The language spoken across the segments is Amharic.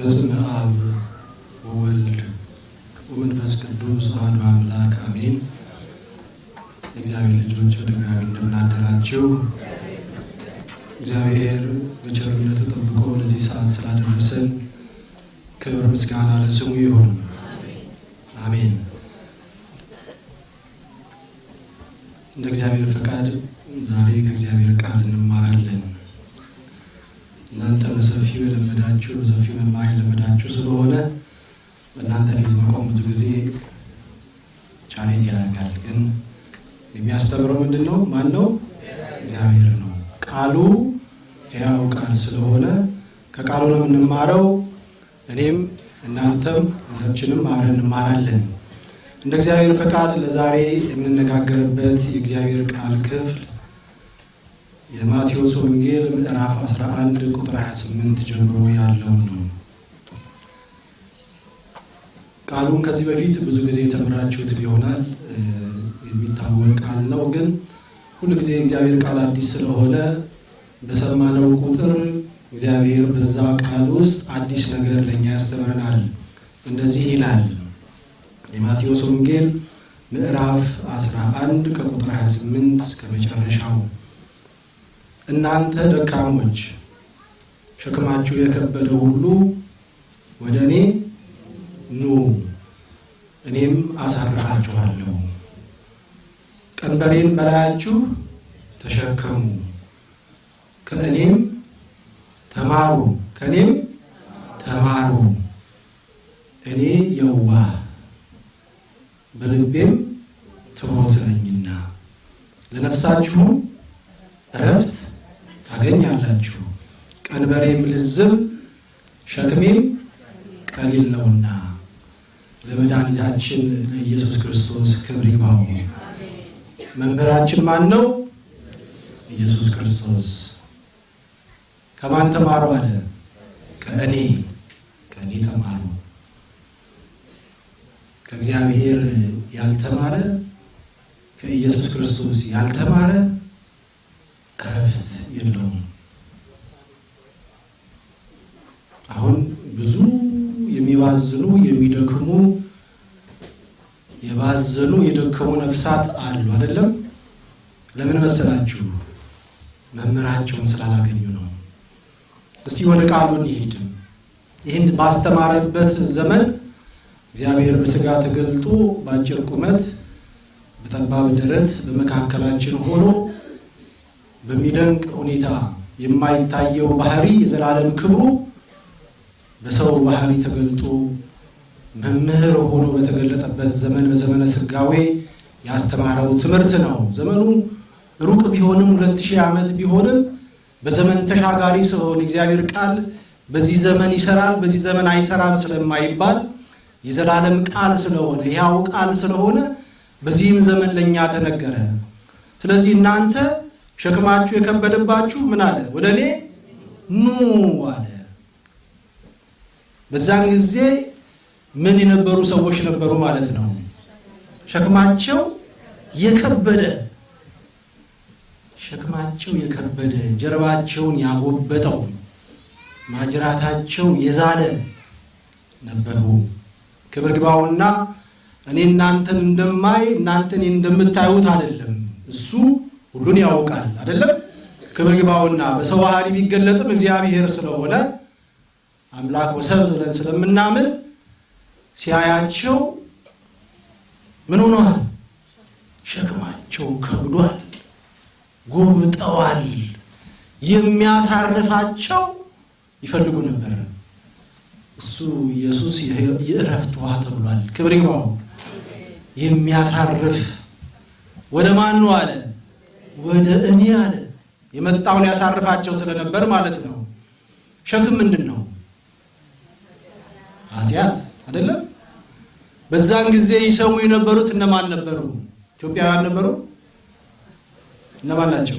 በስመ አብ ወወልድ ወመንፈስ ቅዱስ አሐዱ አምላክ አሜን። እግዚአብሔር ልጆች በድጋሚ እንደምናደራችሁ እግዚአብሔር በቸርነቱ ጠብቆ ለዚህ ሰዓት ስላደረሰን ክብር ምስጋና ለስሙ ይሁን፣ አሜን። እንደ እግዚአብሔር ፈቃድ ዛሬ ከእግዚአብሔር ቃል እንማራለን። እናንተ በሰፊው የለመዳችሁ በሰፊው መማር የለመዳችሁ ስለሆነ በእናንተ ፊት መቆም ብዙ ጊዜ challenge ያደርጋል። ግን የሚያስተምረው ምንድን ነው? ማን ነው? እግዚአብሔር ነው። ቃሉ ሕያው ቃል ስለሆነ ከቃሉ ነው የምንማረው። እኔም እናንተም ሁላችንም አብረን እንማራለን። እንደ እግዚአብሔር ፈቃድ ለዛሬ የምንነጋገርበት የእግዚአብሔር ቃል ክፍል የማቴዎስ ወንጌል ምዕራፍ 11 ቁጥር 28 ጀምሮ ያለውን ነው። ቃሉን ከዚህ በፊት ብዙ ጊዜ ተምራችሁት ይሆናል። የሚታወቅ ቃል ነው። ግን ሁሉ ጊዜ የእግዚአብሔር ቃል አዲስ ስለሆነ በሰማነው ቁጥር እግዚአብሔር በዛ ቃል ውስጥ አዲስ ነገር ለእኛ ያስተምረናል። እንደዚህ ይላል የማቴዎስ ወንጌል ምዕራፍ 11 ከቁጥር 28 እስከ መጨረሻው እናንተ ደካሞች ሸክማችሁ የከበደ ሁሉ ወደ እኔ ኑ እኔም አሳርፋችኋለሁ። ቀንበሬን በላያችሁ ተሸከሙ፣ ከእኔም ተማሩ ከእኔም ተማሩ እኔ የዋህ በልቤም ትሑት ነኝና ለነፍሳችሁም እረፍት ታገኛላችሁ። ቀንበሬም ልዝብ ሸክሜም ቀሊል ነውና። ለመድኃኒታችን ለኢየሱስ ክርስቶስ ክብር ይግባው። መምህራችን ማን ነው? ኢየሱስ ክርስቶስ። ከማን ተማሩ አለ? ከእኔ ከእኔ ተማሩ። ከእግዚአብሔር ያልተማረ ከኢየሱስ ክርስቶስ ያልተማረ እረፍት የለውም። አሁን ብዙ የሚባዝኑ የሚደክሙ የባዘኑ የደከሙ ነፍሳት አሉ አይደለም? ለምን መሰላችሁ? መምህራቸውን ስላላገኙ ነው። እስቲ ወደ ቃሉ እንሂድ። ይህን ባስተማረበት ዘመን እግዚአብሔር በሥጋ ተገልጦ በአጭር ቁመት በጠባብ ደረት በመካከላችን ሆኖ በሚደንቅ ሁኔታ የማይታየው ባህሪ የዘላለም ክብሩ በሰው ባህሪ ተገልጦ መምህር ሆኖ በተገለጠበት ዘመን በዘመነ ሥጋዌ ያስተማረው ትምህርት ነው። ዘመኑ ሩቅ ቢሆንም ሁለት ሺህ ዓመት ቢሆንም በዘመን ተሻጋሪ ስለሆነ እግዚአብሔር ቃል በዚህ ዘመን ይሰራል፣ በዚህ ዘመን አይሰራም ስለማይባል የዘላለም ቃል ስለሆነ ያው ቃል ስለሆነ በዚህም ዘመን ለእኛ ተነገረ። ስለዚህ እናንተ ሸክማችሁ የከበደባችሁ ምን አለ? ወደ እኔ ኑ አለ። በዛን ጊዜ ምን የነበሩ ሰዎች ነበሩ ማለት ነው? ሸክማቸው የከበደ ሸክማቸው የከበደ ጀርባቸውን ያጎበጠው ማጅራታቸው የዛለ ነበሩ። ክብር ግባውና እኔ እናንተን እንደማይ እናንተ እኔን እንደምታዩት አይደለም። እሱ ሁሉን ያውቃል አይደለም። ክብር ግባውና በሰው ባህሪ ቢገለጥም እግዚአብሔር ስለሆነ አምላክ ወሰብ ብለን ስለምናምን ሲያያቸው ምን ሆነዋል? ሸክማቸው ከብዷል፣ ጎብጠዋል። የሚያሳርፋቸው ይፈልጉ ነበር። እሱ ኢየሱስ የእረፍት ውሃ ተብሏል። ክብር ይግባው። የሚያሳርፍ ወደ ማን ነው አለ? ወደ እኔ አለ። የመጣውን ያሳርፋቸው ስለነበር ማለት ነው። ሸክም ምንድን ነው? ኃጢአት አይደለም። በዛን ጊዜ ይሰሙ የነበሩት እነማን ነበሩ? ኢትዮጵያውያን ነበሩ። እነማን ናቸው?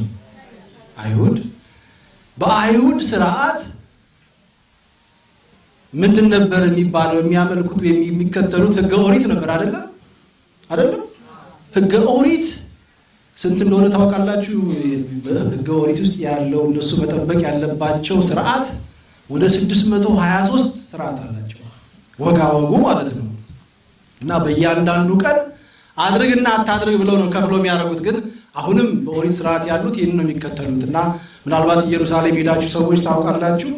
አይሁድ። በአይሁድ ስርዓት ምንድን ነበር የሚባለው? የሚያመልኩት የሚከተሉት ህገ ኦሪት ነበር አይደለም? አይደለም? ህገ ኦሪት ስንት እንደሆነ ታውቃላችሁ? በህገ ኦሪት ውስጥ ያለው እነሱ መጠበቅ ያለባቸው ስርዓት ወደ 623 ስርዓት አላቸው። ወጋ ወጉ ማለት ነው። እና በእያንዳንዱ ቀን አድርግና አታድርግ ብለው ነው ከፍሎ የሚያደርጉት። ግን አሁንም በኦሪት ስርዓት ያሉት ይህን ነው የሚከተሉት። እና ምናልባት ኢየሩሳሌም ሄዳችሁ ሰዎች ታውቃላችሁ።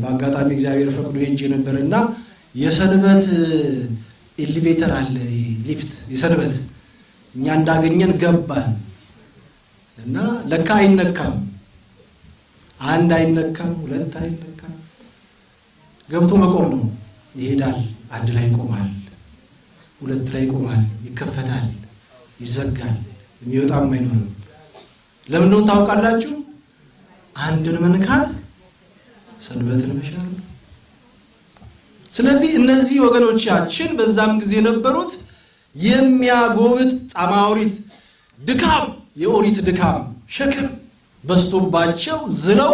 በአጋጣሚ እግዚአብሔር ፈቅዶ ሄጄ ነበር እና የሰንበት ኤሊቬተር አለ ሊፍት የሰንበት እኛ እንዳገኘን ገባን እና ለካ አይነካም። አንድ አይነካም፣ ሁለት አይነካም። ገብቶ መቆም ነው። ይሄዳል፣ አንድ ላይ ይቆማል፣ ሁለት ላይ ይቆማል፣ ይከፈታል፣ ይዘጋል፣ የሚወጣም አይኖርም። ለምን ታውቃላችሁ? አንድን መንካት ሰንበትን መሻር ነው። ስለዚህ እነዚህ ወገኖቻችን በዛም ጊዜ የነበሩት የሚያጎብጥ ጻማ ኦሪት ድካም የኦሪት ድካም ሸክም በዝቶባቸው ዝለው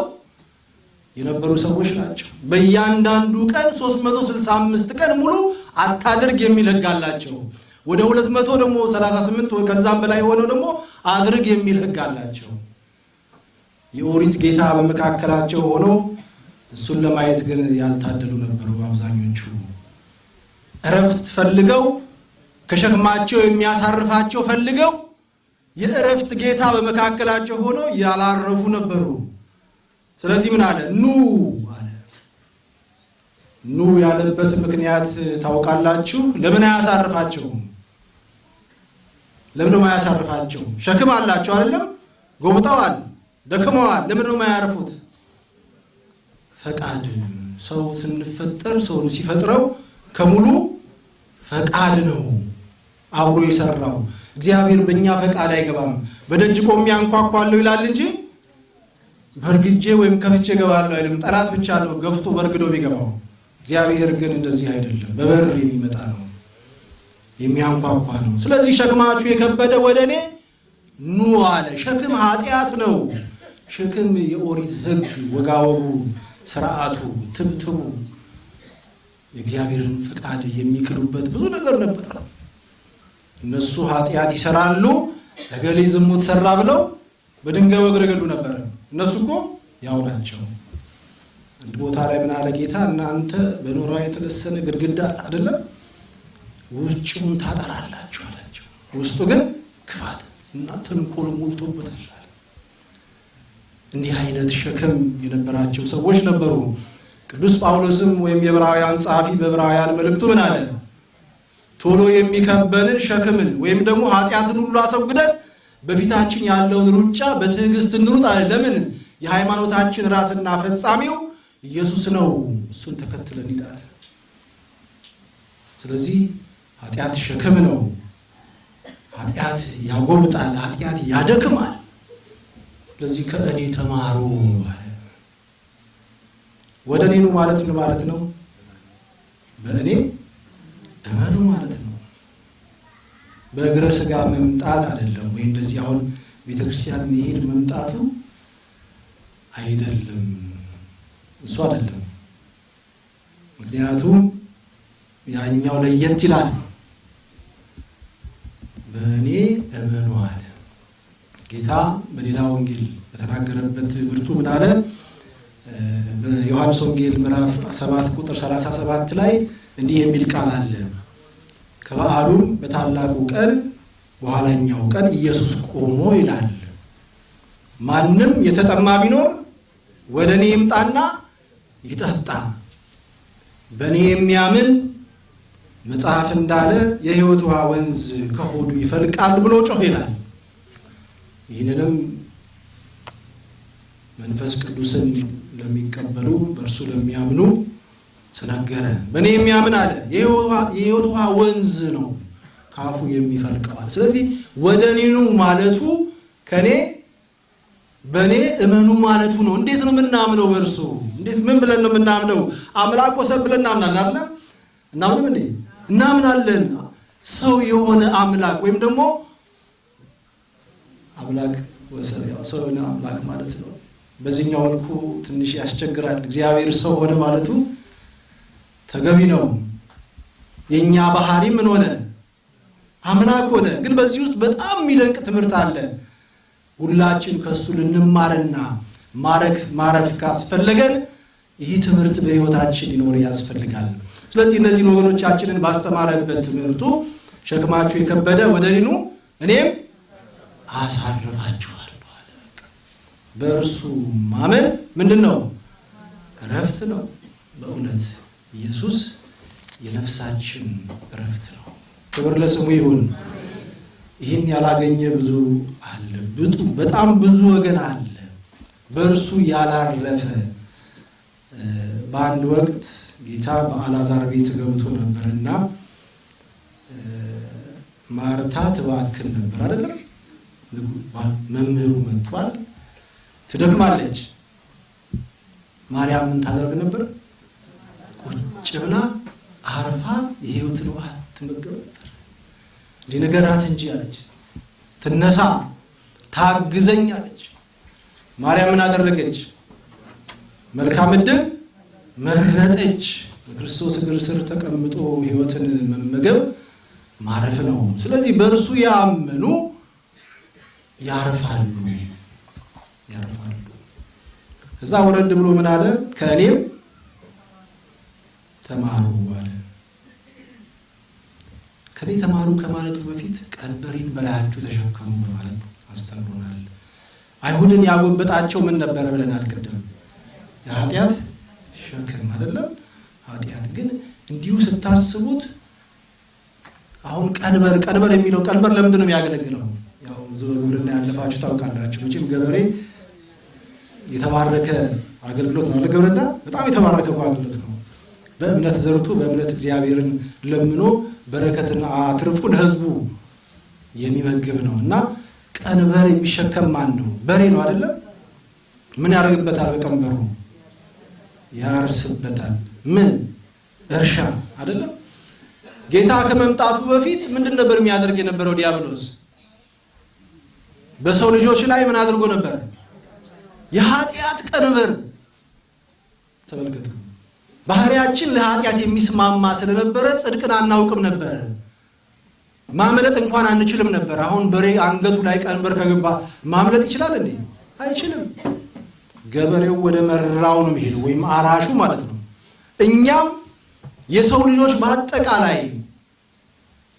የነበሩ ሰዎች ናቸው። በእያንዳንዱ ቀን 365 ቀን ሙሉ አታድርግ የሚል ሕግ አላቸው። ወደ 200 ደግሞ 38 ከዛም በላይ የሆነው ደግሞ አድርግ የሚል ሕግ አላቸው። የኦሪት ጌታ በመካከላቸው ሆኖ እሱን ለማየት ግን ያልታደሉ ነበሩ አብዛኞቹ። እረፍት ፈልገው ከሸክማቸው የሚያሳርፋቸው ፈልገው የእረፍት ጌታ በመካከላቸው ሆኖ ያላረፉ ነበሩ። ስለዚህ ምን አለ? ኑ አለ። ኑ ያለበት ምክንያት ታውቃላችሁ? ለምን አያሳርፋቸውም? ለምን አያሳርፋቸው? ሸክም አላቸው አይደለም? ጎብጠዋል፣ ደክመዋል። ለምን ነው የማያርፉት? ፈቃድ ሰው ስንፈጠር ሰውን ሲፈጥረው ከሙሉ ፈቃድ ነው አብሮ የሰራው እግዚአብሔር በእኛ ፈቃድ አይገባም። በደጅ ቆሜ አንኳኳለሁ ይላል እንጂ በእርግጄ ወይም ከፍቼ እገባለሁ አይልም። ጠላት ብቻ ነው ገፍቶ በእርግዶ የሚገባው። እግዚአብሔር ግን እንደዚህ አይደለም። በበር የሚመጣ ነው፣ የሚያንኳኳ ነው። ስለዚህ ሸክማችሁ የከበደ ወደ እኔ ኑ አለ። ሸክም ኃጢአት ነው። ሸክም የኦሪት ሕግ ወጋወጉ፣ ስርዓቱ፣ ትብትቡ የእግዚአብሔርን ፈቃድ የሚክዱበት ብዙ ነገር ነበር። እነሱ ኃጢአት ይሰራሉ። እገሌ ዝሙት ሰራ ብለው በድንጋይ ወግረው ይገሉ ነበር። እነሱ እኮ ያው ናቸው። አንድ ቦታ ላይ ምን አለ ጌታ፣ እናንተ በኖራ የተለሰነ ግድግዳ አይደለም ውጭውን ታጠራላችሁ አላቸው። ውስጡ ግን ክፋት እና ተንኮል ሞልቶበታል። እንዲህ አይነት ሸክም የነበራቸው ሰዎች ነበሩ። ቅዱስ ጳውሎስም ወይም የዕብራውያን ጸሐፊ በዕብራውያን መልእክቱ ምን አለ? ቶሎ የሚከበንን ሸክምን ወይም ደግሞ ኃጢአትን ሁሉ አስወግደን በፊታችን ያለውን ሩጫ በትዕግስት እንሩጥ አለ። ለምን? የሃይማኖታችን ራስና ፈጻሚው ኢየሱስ ነው። እሱን ተከትለን እንሄዳለን። ስለዚህ ኃጢአት ሸክም ነው። ኃጢአት ያጎብጣል፣ ኃጢአት ያደክማል። ስለዚህ ከእኔ ተማሩ አለ። ወደ እኔ ማለት ምን ማለት ነው? በእኔ እመኑ ማለት በእግረ ስጋ መምጣት አይደለም። ወይ እንደዚህ አሁን ቤተ ክርስቲያን መሄድ መምጣቱ አይደለም፣ እሱ አይደለም። ምክንያቱም ያኛው ለየት ይላል። በእኔ እመኑ አለ ጌታ። በሌላ ወንጌል በተናገረበት ብርቱ ምን አለ? በዮሐንስ ወንጌል ምዕራፍ 7 ቁጥር 37 ላይ እንዲህ የሚል ቃል አለ። ከበዓሉም በታላቁ ቀን በኋላኛው ቀን ኢየሱስ ቆሞ ይላል፣ ማንም የተጠማ ቢኖር ወደ እኔ ይምጣና ይጠጣ፣ በእኔ የሚያምን መጽሐፍ እንዳለ የሕይወት ውሃ ወንዝ ከሆዱ ይፈልቃል ብሎ ጮህ ይላል። ይህንንም መንፈስ ቅዱስን ለሚቀበሉ በእርሱ ለሚያምኑ ተናገረ። በእኔ የሚያምን አለ የሕይወት ውሃ ወንዝ ነው ካፉ የሚፈልቀዋል። ስለዚህ ወደ እኔ ማለቱ ከእኔ በእኔ እመኑ ማለቱ ነው። እንዴት ነው የምናምነው? በእርሱ እንዴት ምን ብለን ነው የምናምነው? አምላክ ወሰን ብለን እናምናለን አለ እናምንም እንዴ? እናምናለን። ሰው የሆነ አምላክ ወይም ደግሞ አምላክ ሰው የሆነ አምላክ ማለት ነው። በዚህኛው መልኩ ትንሽ ያስቸግራል። እግዚአብሔር ሰው ሆነ ማለቱ ተገቢ ነው። የእኛ ባህሪ ምን ሆነ? አምላክ ሆነ። ግን በዚህ ውስጥ በጣም የሚደንቅ ትምህርት አለ። ሁላችን ከእሱ ልንማርና ማረፍ ማረፍ ካስፈለገን ይህ ትምህርት በሕይወታችን ሊኖር ያስፈልጋል። ስለዚህ እነዚህን ወገኖቻችንን ባስተማረበት ትምህርቱ ሸክማችሁ የከበደ ወደ እኔ ኑ እኔም አሳርፋችኋለሁ አለ። በእርሱ ማመን ምንድን ነው? እረፍት ነው። በእውነት ኢየሱስ የነፍሳችን እረፍት ነው። ክብር ለስሙ ይሁን። ይህን ያላገኘ ብዙ አለ። በጣም ብዙ ወገን አለ በእርሱ ያላረፈ። በአንድ ወቅት ጌታ በአልዓዛር ቤት ገብቶ ነበርና ማርታ ትባክን ነበር አይደለም። መምህሩ መጥቷል፣ ትደክማለች። ማርያም ምን ታደርግ ነበር? ቁጭ ብላ አርፋ የሕይወትን ውሃ ትመገብ ነበር። እንዲህ ነገራት እንጂ አለች። ትነሳ ታግዘኝ አለች። ማርያም ምን አደረገች? መልካም ዕድል መረጠች። በክርስቶስ እግር ስር ተቀምጦ ሕይወትን መመገብ ማረፍ ነው። ስለዚህ በእርሱ ያመኑ ያርፋሉ ያርፋሉ። ከዛ ወረድ ብሎ ምን አለ? ከእኔም ተማሩ አለ። ከኔ ተማሩ ከማለቱ በፊት ቀንበሬን በላያችሁ ተሸከሙ በማለት አስተምሮናል። አይሁድን ያጎበጣቸው ምን ነበረ ብለናል ቅድም? የኃጢአት ሸክም አይደለም። ኃጢአት ግን እንዲሁ ስታስቡት አሁን ቀንበር ቀንበር የሚለው ቀንበር ለምንድን ነው የሚያገለግለው? ያው ብዙ በግብርና ያለፋችሁ ታውቃላችሁ። መቼም ገበሬ የተባረከ አገልግሎት ነው። ግብርና በጣም የተባረከ አገልግሎት ነው። በእምነት ዘርቶ በእምነት እግዚአብሔርን ለምኖ በረከትን አትርፎ ለሕዝቡ የሚመግብ ነው እና ቀንበር የሚሸከም ማን ነው? በሬ ነው አይደለም? ምን ያደርግበታል? በቀንበሩ ያርስበታል። ምን እርሻ አይደለም? ጌታ ከመምጣቱ በፊት ምንድን ነበር የሚያደርግ የነበረው ዲያብሎስ? በሰው ልጆች ላይ ምን አድርጎ ነበር? የኃጢአት ቀንበር። ተመልከቱ። ባህሪያችን ለኃጢአት የሚስማማ ስለነበረ ጽድቅን አናውቅም ነበር። ማምለጥ እንኳን አንችልም ነበር። አሁን በሬ አንገቱ ላይ ቀንበር ከገባ ማምለጥ ይችላል እንዴ? አይችልም። ገበሬው ወደ መራው ነው የሚሄደው፣ ወይም አራሹ ማለት ነው። እኛም የሰው ልጆች በአጠቃላይ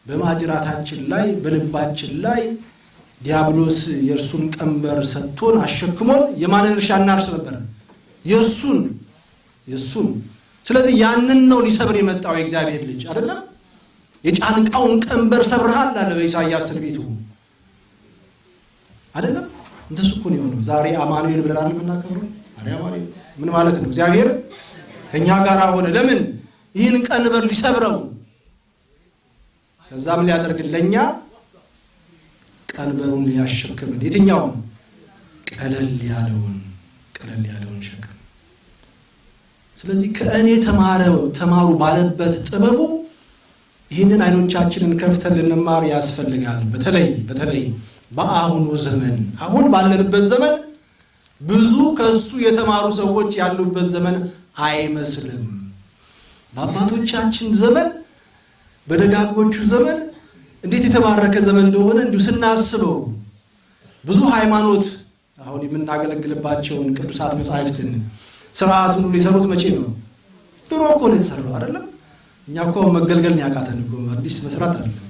በማጅራታችን ላይ በልባችን ላይ ዲያብሎስ የእርሱን ቀንበር ሰጥቶን አሸክሞን የማንን እርሻ እናርስ ነበር? የእርሱን የእሱን። ስለዚህ ያንን ነው ሊሰብር የመጣው የእግዚአብሔር ልጅ አይደለም። የጫንቃውን ቀንበር ሰብርሃል አለ በኢሳይያስ ትንቢቱ አይደለም። እንደሱ እኮ ነው የሆነው። ዛሬ አማኑኤል ብለናል የምናከብረው። ዛሬ አማኑኤል ምን ማለት ነው? እግዚአብሔር ከእኛ ጋር ሆነ። ለምን? ይህን ቀንበር ሊሰብረው ከዛም ሊያደርግ ለእኛ ቀንበሩን ሊያሸክምን የትኛውን ቀለል ያለውን ቀለል ያለውን ስለዚህ ከእኔ ተማረው ተማሩ ባለበት ጥበቡ ይህንን አይኖቻችንን ከፍተን ልንማር ያስፈልጋል። በተለይ በተለይ በአሁኑ ዘመን አሁን ባለንበት ዘመን ብዙ ከእሱ የተማሩ ሰዎች ያሉበት ዘመን አይመስልም። በአባቶቻችን ዘመን በደጋጎቹ ዘመን እንዴት የተባረከ ዘመን እንደሆነ እንዲሁ ስናስበው ብዙ ሃይማኖት አሁን የምናገለግልባቸውን ቅዱሳት መጻሕፍትን ስርዓቱን ሁሉ የሰሩት መቼ ነው? ድሮ እኮ ነው የተሰራው አይደለም። እኛ እኮ መገልገል ነው ያቃተን እኮ አዲስ መስራት አይደለም።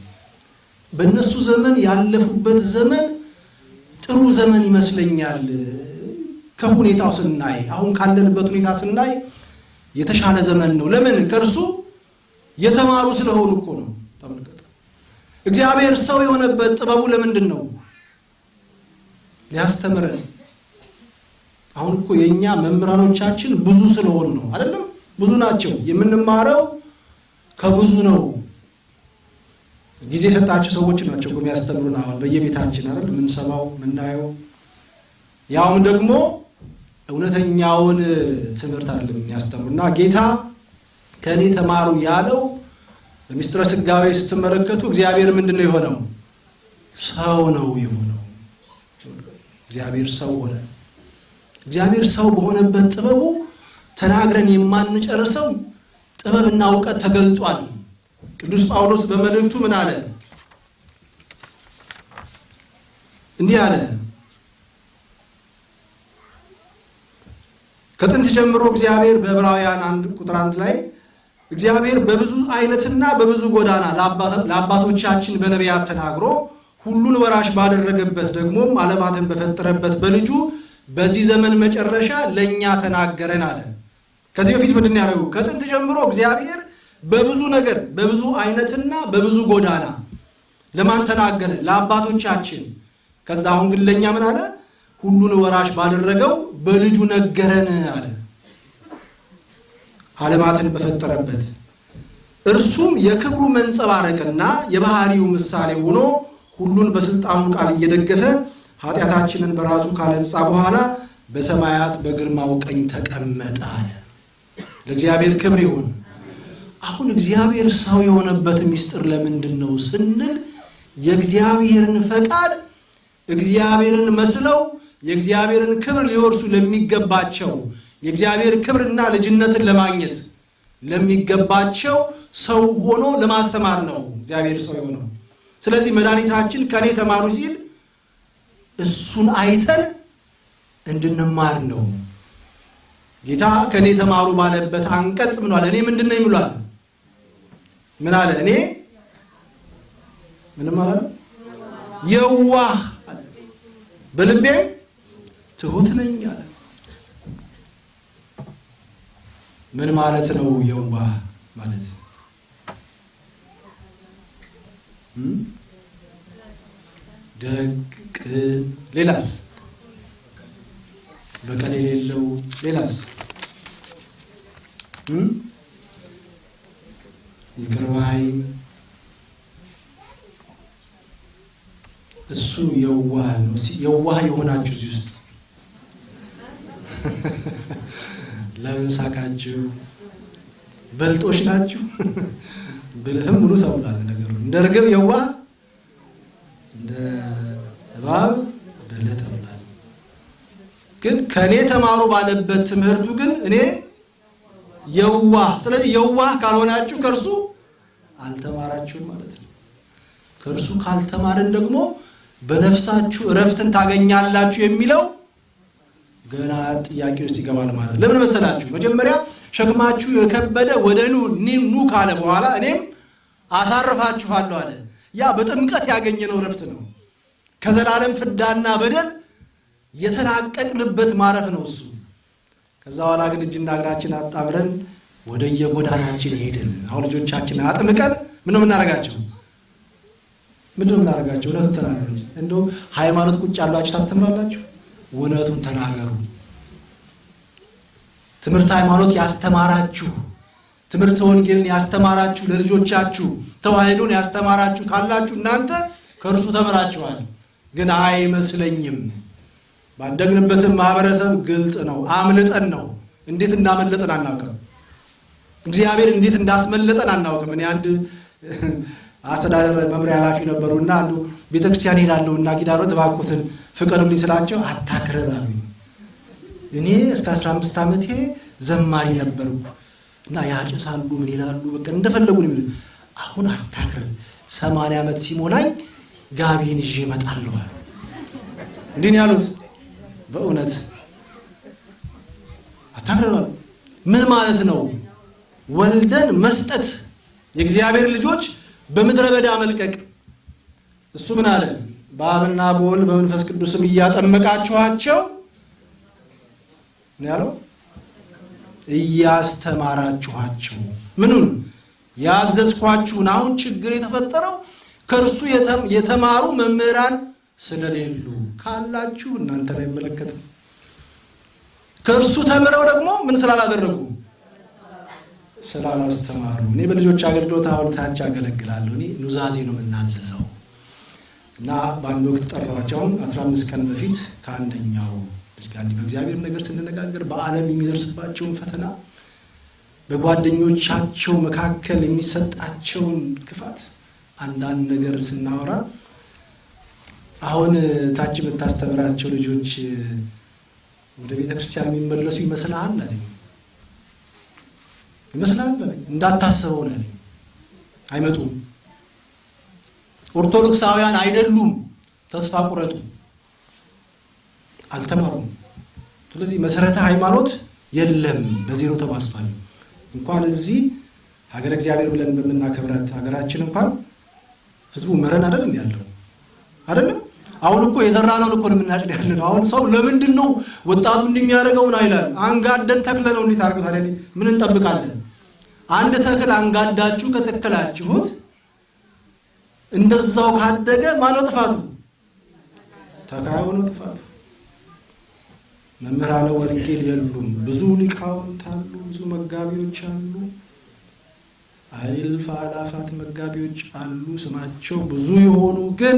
በእነሱ ዘመን ያለፉበት ዘመን ጥሩ ዘመን ይመስለኛል። ከሁኔታው ስናይ አሁን ካለንበት ሁኔታ ስናይ የተሻለ ዘመን ነው። ለምን? ከእርሱ የተማሩ ስለሆኑ እኮ ነው። ተመልከቱ። እግዚአብሔር ሰው የሆነበት ጥበቡ ለምንድን ነው? ሊያስተምረን። አሁን እኮ የእኛ መምህራኖቻችን ብዙ ስለሆኑ ነው አይደለም? ብዙ ናቸው። የምንማረው ከብዙ ነው። ጊዜ የሰጣቸው ሰዎች ናቸው የሚያስተምሩን። አሁን በየቤታችን አይደል የምንሰማው የምናየው፣ ያውም ደግሞ እውነተኛውን ትምህርት አይደለም የሚያስተምሩ እና ጌታ ከእኔ ተማሩ ያለው በምስጢረ ሥጋዌ ስትመለከቱ እግዚአብሔር ምንድን ነው የሆነው? ሰው ነው የሆነው። እግዚአብሔር ሰው ሆነ። እግዚአብሔር ሰው በሆነበት ጥበቡ ተናግረን የማንጨርሰው ጥበብና እውቀት ተገልጧል። ቅዱስ ጳውሎስ በመልእክቱ ምን አለ? እንዲህ አለ ከጥንት ጀምሮ እግዚአብሔር በዕብራውያን አንድ ቁጥር አንድ ላይ እግዚአብሔር በብዙ አይነትና በብዙ ጎዳና ለአባቶቻችን በነቢያት ተናግሮ ሁሉን ወራሽ ባደረገበት ደግሞም ዓለማትን በፈጠረበት በልጁ በዚህ ዘመን መጨረሻ ለእኛ ተናገረን አለ። ከዚህ በፊት ምንድን ያደረጉ? ከጥንት ጀምሮ እግዚአብሔር በብዙ ነገር በብዙ አይነትና በብዙ ጎዳና ለማን ተናገረ? ለአባቶቻችን። ከዛ አሁን ግን ለእኛ ምን አለ? ሁሉን ወራሽ ባደረገው በልጁ ነገረን አለ። ዓለማትን በፈጠረበት እርሱም የክብሩ መንጸባረቅና የባህሪው ምሳሌ ሆኖ ሁሉን በስልጣኑ ቃል እየደገፈ ኃጢአታችንን በራሱ ካነጻ በኋላ በሰማያት በግርማው ቀኝ ተቀመጠ አለ። ለእግዚአብሔር ክብር ይሁን። አሁን እግዚአብሔር ሰው የሆነበት ምስጢር ለምንድን ነው ስንል የእግዚአብሔርን ፈቃድ እግዚአብሔርን መስለው የእግዚአብሔርን ክብር ሊወርሱ ለሚገባቸው የእግዚአብሔር ክብርና ልጅነትን ለማግኘት ለሚገባቸው ሰው ሆኖ ለማስተማር ነው እግዚአብሔር ሰው የሆነው። ስለዚህ መድኃኒታችን ከእኔ ተማሩ ሲል እሱን አይተን እንድንማር ነው። ጌታ ከእኔ ተማሩ ባለበት አንቀጽ አለ? እኔ ምንድን ነኝ ብሏል? ምን አለ? እኔ ምንም አለ የዋህ አለ፣ በልቤም ትሁት ነኝ አለ። ምን ማለት ነው? የዋህ ማለት ደግ፣ ቅን፣ ሌላስ በቀል የሌለው ሌላስ ይቅር ባይ እሱ የዋህ ነው። የዋህ የሆናችሁ እዚህ ውስጥ ለምን ሳቃችሁ? በልጦች ናችሁ? ብልህም ሙሉ ተብሏል። ነገሩ እንደ ርግብ የዋህ እንደ እባብ ብልህ ተብሏል። ግን ከእኔ ተማሩ ባለበት ትምህርቱ ግን እኔ የዋህ ስለዚህ የዋህ ካልሆናችሁ ከእርሱ አልተማራችሁም ማለት ነው። ከእርሱ ካልተማርን ደግሞ በነፍሳችሁ እረፍትን ታገኛላችሁ የሚለው ገና ጥያቄ ውስጥ ይገባል ማለት ነው። ለምን መሰላችሁ? መጀመሪያ ሸክማችሁ የከበደ ወደ ኑ ኑ ካለ በኋላ እኔም አሳርፋችኋለሁ አለ። ያ በጥምቀት ያገኘነው እረፍት ነው። ከዘላለም ፍዳና በደል የተላቀቅንበት ማረፍ ነው እሱ። ከዛ በኋላ ግን እጅና እግራችን አጣምረን ወደ የጎዳናችን ሄድን። አሁን ልጆቻችን አጥምቀን ምን ነው የምናደርጋቸው? ምንድን ነው የምናደርጋቸው? እውነቱን ተናገሩ። እንደውም ሃይማኖት ቁጭ ያሏችሁ ታስተምራላችሁ። እውነቱን ተናገሩ። ትምህርት ሃይማኖት ያስተማራችሁ፣ ትምህርት ወንጌልን ያስተማራችሁ፣ ለልጆቻችሁ ተዋህዶን ያስተማራችሁ ካላችሁ እናንተ ከእርሱ ተምራችኋል። ግን አይመስለኝም ባደግንበትም ማህበረሰብ ግልጥ ነው። አምልጠን ነው። እንዴት እንዳመለጠን አናውቅም። እግዚአብሔር እንዴት እንዳስመለጠን አናውቅም። እኔ አንድ አስተዳደር መምሪያ ኃላፊ ነበሩ እና አንዱ ቤተክርስቲያን ሄዳለሁ እና ጊዳሮት እባክዎትን ፍቀዱልኝ ስላቸው አታክረር አሉኝ። እኔ እስከ 15 ዓመቴ ዘማሪ ነበርኩ እና ያጭሳሉ ምን ይላሉ በቃ እንደፈለጉ ነው አሁን አታክረር፣ ሰማንያ ዓመት ሲሞላኝ ጋቢን ይዤ እመጣለሁ አሉ። እንዲህ ነው ያሉት። በእውነት አታክረራሉ። ምን ማለት ነው? ወልደን መስጠት የእግዚአብሔር ልጆች በምድረ በዳ መልቀቅ። እሱ ምን አለ? በአብና በወልድ በመንፈስ ቅዱስም እያጠመቃችኋቸው ያለው። እያስተማራችኋቸው ምኑን? ያዘዝኳችሁን። አሁን ችግር የተፈጠረው ከእርሱ የተማሩ መምህራን ስለሌሉ ካላችሁ እናንተን አይመለከትም። ከእርሱ ተምረው ደግሞ ምን ስላላደረጉ ስላላስተማሩ። እኔ በልጆች አገልግሎት አሁን ታች አገለግላለሁ። እኔ ኑዛዜ ነው የምናዘዘው እና በአንድ ወቅት ጠራኋቸውን 15 ቀን በፊት ከአንደኛው ልጅ ጋር በእግዚአብሔር ነገር ስንነጋገር በዓለም የሚደርስባቸውን ፈተና በጓደኞቻቸው መካከል የሚሰጣቸውን ክፋት አንዳንድ ነገር ስናወራ አሁን ታች የምታስተምራቸው ልጆች ወደ ቤተ ክርስቲያን የሚመለሱ ይመስልሃል አለኝ። ይመስልሃል አለኝ። እንዳታስበው ነው አይመጡም። ኦርቶዶክሳውያን አይደሉም። ተስፋ ቁረጡ። አልተማሩም። ስለዚህ መሰረተ ሃይማኖት የለም፣ በዜሮ ተባስቷል። እንኳን እዚህ ሀገር እግዚአብሔር ብለን በምናከብራት ሀገራችን እንኳን ህዝቡ መረን አይደለም ያለው አይደለም። አሁን እኮ እኮ ነው የምናጭድ ያለ ነው። አሁን ሰው ለምንድን ነው ወጣቱ እንደሚያደርገው ምን አይላል? አንጋደን ተክለ ነው እንዴት አድርገው ታዲያ ምን እንጠብቃለን? አንድ ተክል አንጋዳችሁ ከተከላችሁት እንደዛው ካደገ ማነው ጥፋቱ? ተካዩ ነው ጥፋቱ። መምህራነ ወንጌል የሉም። ብዙ ሊቃውንት አሉ፣ ብዙ መጋቢዎች አሉ፣ እልፍ አእላፋት መጋቢዎች አሉ። ስማቸው ብዙ የሆኑ ግን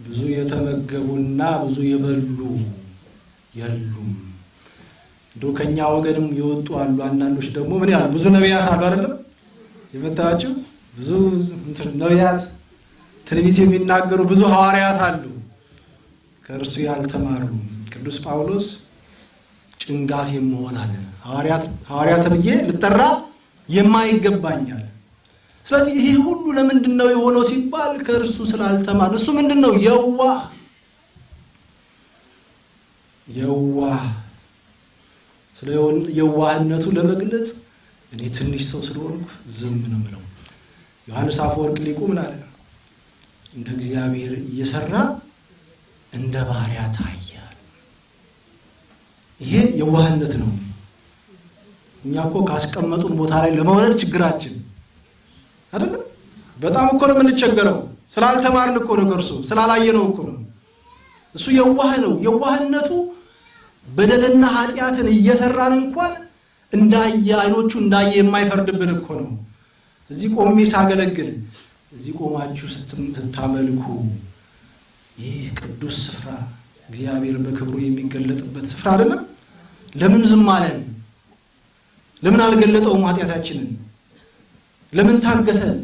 ብዙ የተመገቡና ብዙ የበሉ የሉም። እንደው ከኛ ወገንም የወጡ አሉ። አንዳንዶች ደግሞ ምን ያህል ብዙ ነቢያት አሉ አይደለም የመታቸው ብዙ ነቢያት ትንቢት የሚናገሩ ብዙ ሐዋርያት አሉ ከእርሱ ያልተማሩ። ቅዱስ ጳውሎስ ጭንጋፍ የምሆን አለ ሐዋርያ ተብዬ ልጠራ የማይገባኝ አለ። ስለዚህ ይሄ ሁሉ ለምንድን ነው የሆነው ሲባል ከእርሱ ስላልተማር እሱ ምንድን ነው የዋህ የዋህ ስለ የዋህነቱ ለመግለጽ እኔ ትንሽ ሰው ስለሆንኩ ዝም ነው የምለው። ዮሐንስ አፈወርቅ ሊቁ ምን አለ? እንደ እግዚአብሔር እየሰራ እንደ ባሪያ ታየ። ይሄ የዋህነት ነው። እኛ እኮ ካስቀመጡን ቦታ ላይ ለመውረድ ችግራችን አይደለም። በጣም እኮ ነው የምንቸገረው። ስላልተማርን እኮ ነው፣ ከእርሱ ስላላየነው እኮ ነው። እሱ የዋህ ነው። የዋህነቱ በደልና ኃጢአትን እየሰራን እንኳን እንዳየ አይኖቹ እንዳየ የማይፈርድብን እኮ ነው። እዚህ ቆሜ ሳገለግል እዚህ ቆማችሁ ስታመልኩ ይህ ቅዱስ ስፍራ እግዚአብሔር በክብሩ የሚገለጥበት ስፍራ አይደለም። ለምን ዝም አለን? ለምን አልገለጠውም ኃጢአታችንን? ለምን ታገሰን?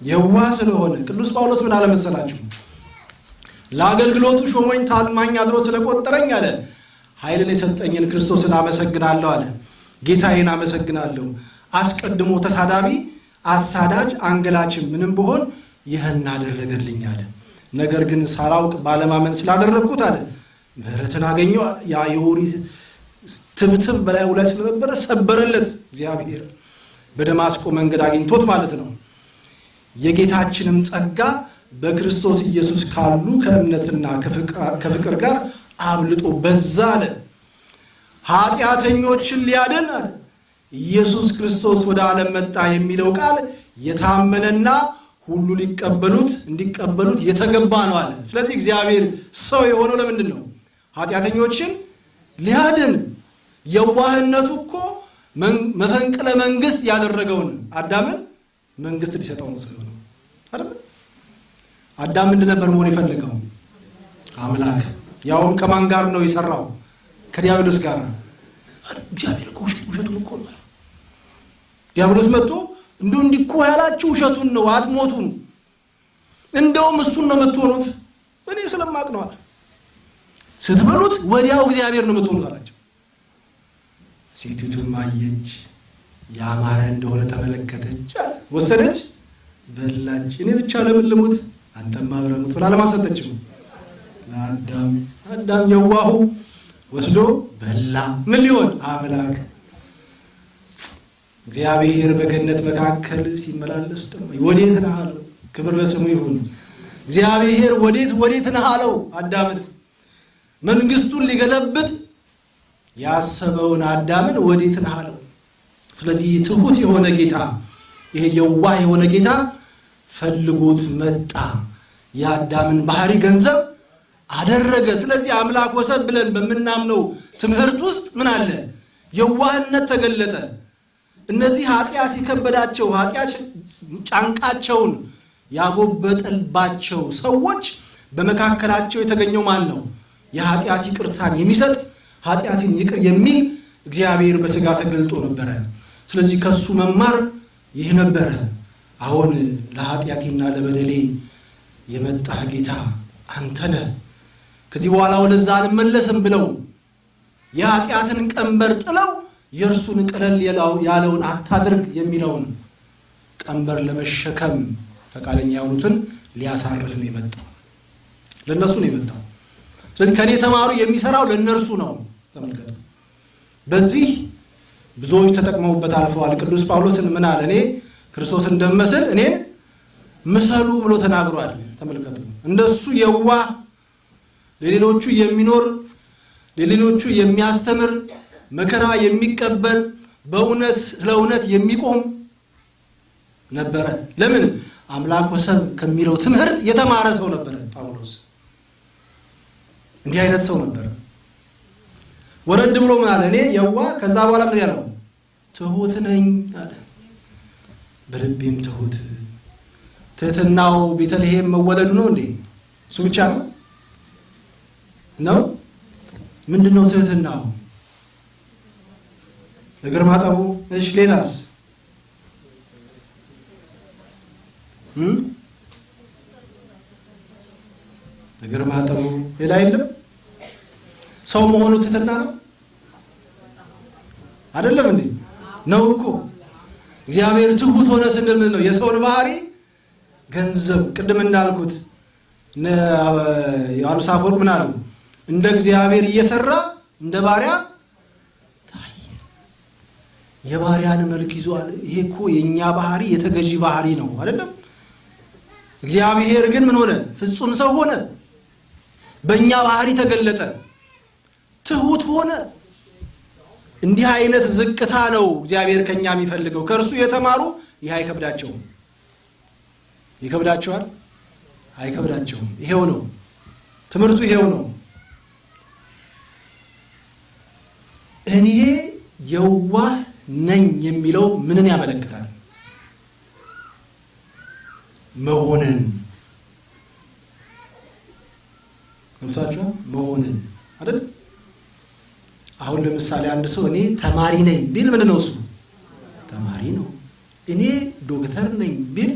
የዋህ ስለሆነ ቅዱስ ጳውሎስ ምን አለመሰላችሁ? ለአገልግሎቱ ሾሞኝ ታማኝ አድሮ ስለቆጠረኝ አለ ኃይልን የሰጠኝን ክርስቶስን አመሰግናለሁ አለ። ጌታዬን አመሰግናለሁ። አስቀድሞ ተሳዳቢ፣ አሳዳጅ፣ አንገላችን ምንም ብሆን ይህን አደረገልኝ አለ። ነገር ግን ሳላውቅ ባለማመን ስላደረግኩት አለ ምሕረትን አገኘው። ያ የኦሪት ትብትብ በላዩ ላይ ስለነበረ ሰበረለት እግዚአብሔር በደማስቆ መንገድ አግኝቶት ማለት ነው። የጌታችንም ጸጋ በክርስቶስ ኢየሱስ ካሉ ከእምነትና ከፍቅር ጋር አብልጦ በዛ አለ። ኃጢአተኞችን ሊያድን አለ ኢየሱስ ክርስቶስ ወደ ዓለም መጣ የሚለው ቃል የታመነና ሁሉ ሊቀበሉት እንዲቀበሉት የተገባ ነው አለ። ስለዚህ እግዚአብሔር ሰው የሆነው ለምንድን ነው? ኃጢአተኞችን ሊያድን። የዋህነቱ እኮ መፈንቅለ መንግስት ያደረገውን አዳምን መንግስት ሊሰጠው ነው ስለሆነ አይደል? አዳም ምንድን ነበር መሆን የፈለገው? አምላክ። ያውም ከማን ጋር ነው የሰራው? ከዲያብሎስ ጋር። እግዚአብሔር እኮ ውሸቱን እኮ ነው። ዲያብሎስ መጥቶ እንደው እንዲህ እኮ ያላችሁ ውሸቱን ነው፣ አትሞቱም፣ እንደውም እሱን ነው የምትሆኑት። እኔ ስለማቅ አለ። ስትበሉት ወዲያው እግዚአብሔር ነው የምትሆኑት አላቸው። ሴቲቱም አየች፣ ያማረ እንደሆነ ተመለከተች፣ ወሰደች፣ በላች። እኔ ብቻ ለምን ልሙት? አንተም አብረህ ሙት ብላ ለማሰጠችው ለአዳም አዳም የዋሁ ወስዶ በላ። ምን ሊሆን አምላክ እግዚአብሔር በገነት መካከል ሲመላለስ ደግሞ ወዴት ነህ ክብር ለስሙ ይሁን። እግዚአብሔር ወዴት ወዴት ነህ አዳምን። መንግስቱን ሊገለብጥ ያሰበውን አዳምን ወዴት ነህ አለው። ስለዚህ ትሁት የሆነ ጌታ ይሄ የዋህ የሆነ ጌታ ፈልጎት መጣ። የአዳምን ባህሪ ገንዘብ አደረገ። ስለዚህ አምላክ ወሰብ ብለን በምናምነው ትምህርት ውስጥ ምን አለ? የዋህነት ተገለጠ። እነዚህ ኃጢአት የከበዳቸው ኃጢአት ጫንቃቸውን ያጎበጠልባቸው ሰዎች በመካከላቸው የተገኘው ማን ነው? የኃጢአት ይቅርታን የሚሰጥ ኃጢአትን ይቅር የሚል እግዚአብሔር በሥጋ ተገልጦ ነበረ። ስለዚህ ከሱ መማር ይህ ነበረ። አሁን ለኃጢአቴና ለበደሌ የመጣህ ጌታ አንተ ነህ። ከዚህ በኋላ ወደዛ አልመለስም ብለው የኃጢአትን ቀንበር ጥለው የእርሱን ቀለል ያለውን አታድርግ የሚለውን ቀንበር ለመሸከም ፈቃደኛ የሆኑትን ሊያሳርፍ ነው የመጣው። ለእነሱ ነው የመጣው። ከእኔ ተማሩ የሚሰራው ለእነርሱ ነው። ተመልከቱ። በዚህ ብዙዎች ተጠቅመውበት አልፈዋል። ቅዱስ ጳውሎስን ምን አለ? እኔ ክርስቶስ እንደምመስል እኔን ምሰሉ ብሎ ተናግሯል። ተመልከቱ። እንደሱ የዋህ ለሌሎቹ የሚኖር ለሌሎቹ የሚያስተምር መከራ የሚቀበል በእውነት ስለ እውነት የሚቆም ነበረ። ለምን? አምላክ ወሰብ ከሚለው ትምህርት የተማረ ሰው ነበረ ጳውሎስ። እንዲህ አይነት ሰው ነበረ። ወረድ ብሎ ምን አለ? እኔ የዋ ከዛ በኋላ ምን ያለው ትሁት ነኝ አለ። በልቤም ትሁት። ትህትናው ቤተልሔም መወለዱ ነው እንዴ? እሱ ብቻ ነው ነው? ምንድን ነው ትህትናው? እግር ማጠቡ። እሺ፣ ሌላስ? እግር ማጠቡ። ሌላ የለም። ሰው መሆኑ ትህትና ነው አይደለም እንዴ? ነው እኮ እግዚአብሔር ትሁት ሆነ ስንል ምን ነው? የሰውን ባህሪ ገንዘብ ቅድም እንዳልኩት ዮሐንስ አፈወርቅ ምን አሉ? እንደ እግዚአብሔር እየሰራ እንደ ባሪያ ታየ። የባሪያን መልክ ይዟል። ይሄ እኮ የእኛ ባህሪ የተገዢ ባህሪ ነው አይደለም? እግዚአብሔር ግን ምን ሆነ? ፍጹም ሰው ሆነ። በእኛ ባህሪ ተገለጠ። ትሁት ሆነ። እንዲህ አይነት ዝቅታ ነው እግዚአብሔር ከኛ የሚፈልገው። ከእርሱ የተማሩ ይህ አይከብዳቸውም። ይከብዳቸዋል? አይከብዳቸውም። ይሄው ነው ትምህርቱ፣ ይሄው ነው። እኔ የዋህ ነኝ የሚለው ምንን ያመለክታል? መሆንን ገብቷቸዋል። መሆንን አይደል? አሁን ለምሳሌ አንድ ሰው እኔ ተማሪ ነኝ ቢል ምን ነው? እሱ ተማሪ ነው። እኔ ዶክተር ነኝ ቢል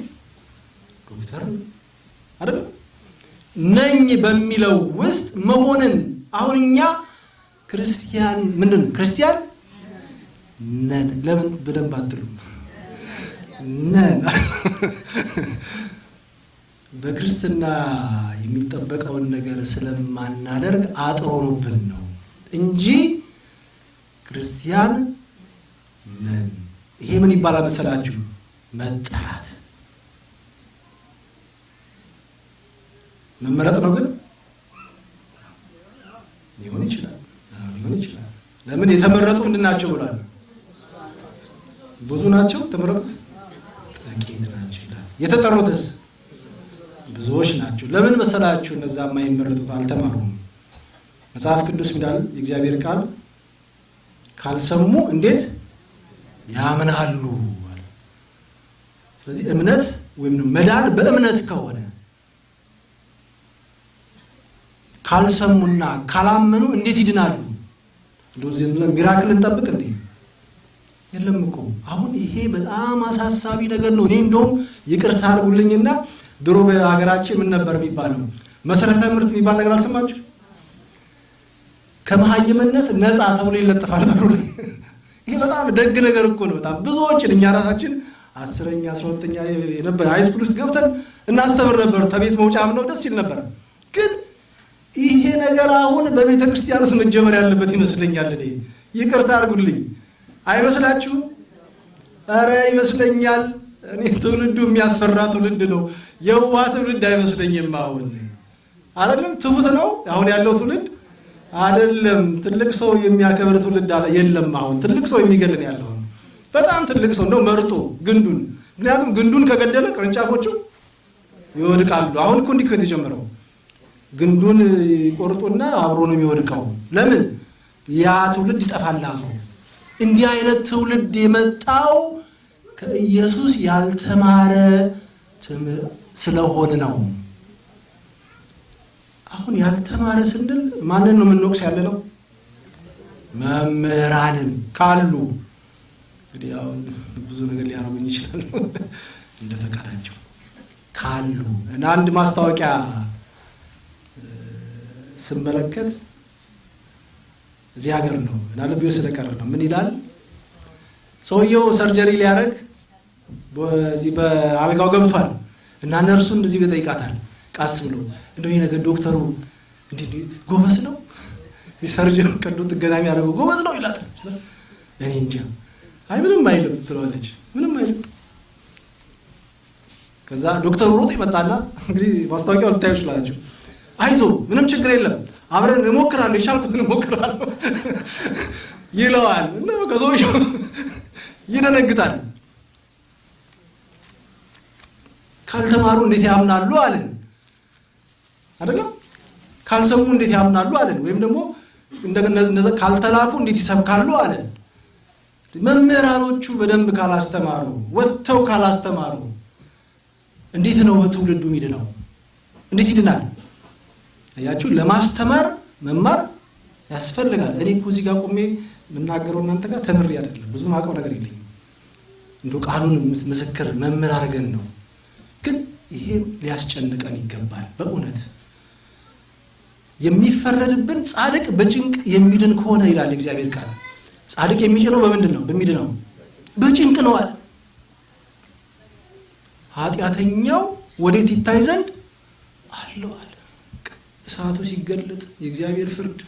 ዶክተር ነው አይደል? ነኝ በሚለው ውስጥ መሆንን አሁን እኛ ክርስቲያን ምንድን ክርስቲያን ነን። ለምን በደንብ አትሉም? ነን በክርስትና የሚጠበቀውን ነገር ስለማናደርግ አጥሮኑብን ነው እንጂ ክርስቲያን ነን። ይሄ ምን ይባላል መሰላችሁ? መጠራት መመረጥ ነው። ግን ሊሆን ይችላል ሊሆን ይችላል። ለምን የተመረጡ ምንድን ናቸው ብሏል? ብዙ ናቸው የተመረጡት፣ ጥቂት ናቸው ይላል። የተጠሩትስ ብዙዎች ናቸው። ለምን መሰላችሁ? እነዛ የማይመረጡት አልተማሩም። መጽሐፍ ቅዱስ ሚዳል የእግዚአብሔር ቃል ካልሰሙ እንዴት ያምናሉ? ስለዚህ እምነት ወይም መዳን በእምነት ከሆነ ካልሰሙና ካላመኑ እንዴት ይድናሉ? እንደዚህ ሚራክል እንጠብቅ እንዴ? የለም እኮ አሁን ይሄ በጣም አሳሳቢ ነገር ነው። እኔ እንደውም ይቅርታ አድርጉልኝና ድሮ በሀገራችን ምን ነበር የሚባለው? መሰረተ ትምህርት የሚባል ነገር አልሰማችሁ? ከመሀይምነት ነፃ ተብሎ ይለጠፋል በሩ ላይ። ይሄ በጣም ደግ ነገር እኮ ነው። በጣም ብዙዎችን እኛ ራሳችን አስረኛ አስራ ሁለተኛ ነበር ሃይስኩል ውስጥ ገብተን እናስተምር ነበር። ከቤት መውጫም ነው ደስ ይል ነበር። ግን ይሄ ነገር አሁን በቤተ ክርስቲያን ውስጥ መጀመር ያለበት ይመስለኛል። እኔ ይቅርታ አድርጉልኝ፣ አይመስላችሁም? ኧረ ይመስለኛል። እኔ ትውልዱ የሚያስፈራ ትውልድ ነው። የዋህ ትውልድ አይመስለኝም። አሁን አይደለም ትሁት ነው አሁን ያለው ትውልድ አይደለም። ትልቅ ሰው የሚያከብር ትውልድ የለም። አሁን ትልቅ ሰው የሚገልን ያለው በጣም ትልቅ ሰው እንደው መርጦ ግንዱን። ምክንያቱም ግንዱን ከገደለ ቅርንጫፎቹ ይወድቃሉ። አሁን እኮ እንዲህ የተጀመረው ግንዱን ይቆርጡና አብሮ ነው የሚወድቀው። ለምን ያ ትውልድ ይጠፋል። እንዲህ አይነት ትውልድ የመጣው ከኢየሱስ ያልተማረ ስለሆነ ነው። አሁን ያልተማረ ስንል ማንን ነው የምንወቅስ ያለ ነው? መምህራንን ካሉ እንግዲህ አሁን ብዙ ነገር ሊያደርጉኝ ይችላሉ እንደ ፈቃዳቸው ካሉ እና አንድ ማስታወቂያ ስመለከት እዚህ ሀገር ነው እና ልቤ ስለቀረ ነው። ምን ይላል ሰውየው ሰርጀሪ ሊያደርግ በዚህ በአልጋው ገብቷል እና ነርሱን እንደዚህ ይጠይቃታል ቃስ ብሎ እንደው ይህ ነገር ዶክተሩ እንዲህ ጎበዝ ነው የሰርጀን ቀዶ ጥገና የሚያደርገው ጎበዝ ነው ይላታል። እኔ እንጃ አይ ምንም አይልም ትለዋለች። ምንም አይልም። ከዛ ዶክተሩ ሮጦ ይመጣና እንግዲህ ማስታወቂያው ልታዩ ይችላላችሁ። አይዞ ምንም ችግር የለም አብረን እሞክራለሁ የቻልኩትን እሞክራለሁ ይለዋል እና ከሰውየው ይደነግጣል። ካልተማሩ እንዴት ያምናሉ አለን አይደለም? ካልሰሙ እንዴት ያምናሉ አለን። ወይም ደግሞ ካልተላኩ እንዴት ይሰብካሉ አለን። መምህራኖቹ በደንብ ካላስተማሩ፣ ወጥተው ካላስተማሩ እንዴት ነው ትውልዱ የሚድነው? እንዴት ይድናል? አያችሁ፣ ለማስተማር መማር ያስፈልጋል። እኔ እኮ እዚህ ጋር ቆሜ የምናገረው እናንተ ጋር ተምሬ አይደለም፣ ብዙ ማውቀው ነገር የለኝም። እንደ ቃሉን ምስክር መምህር አድርገን ነው። ግን ይሄ ሊያስጨንቀን ይገባል። በእውነት የሚፈረድብን ጻድቅ በጭንቅ የሚድን ከሆነ ይላል እግዚአብሔር ቃል። ጻድቅ የሚጭነው በምንድን ነው? በሚድነው በጭንቅ ነው አለ። ኃጢአተኛው ወዴት ይታይ ዘንድ አለው አለ። እሳቱ ሲገለጥ የእግዚአብሔር ፍርድ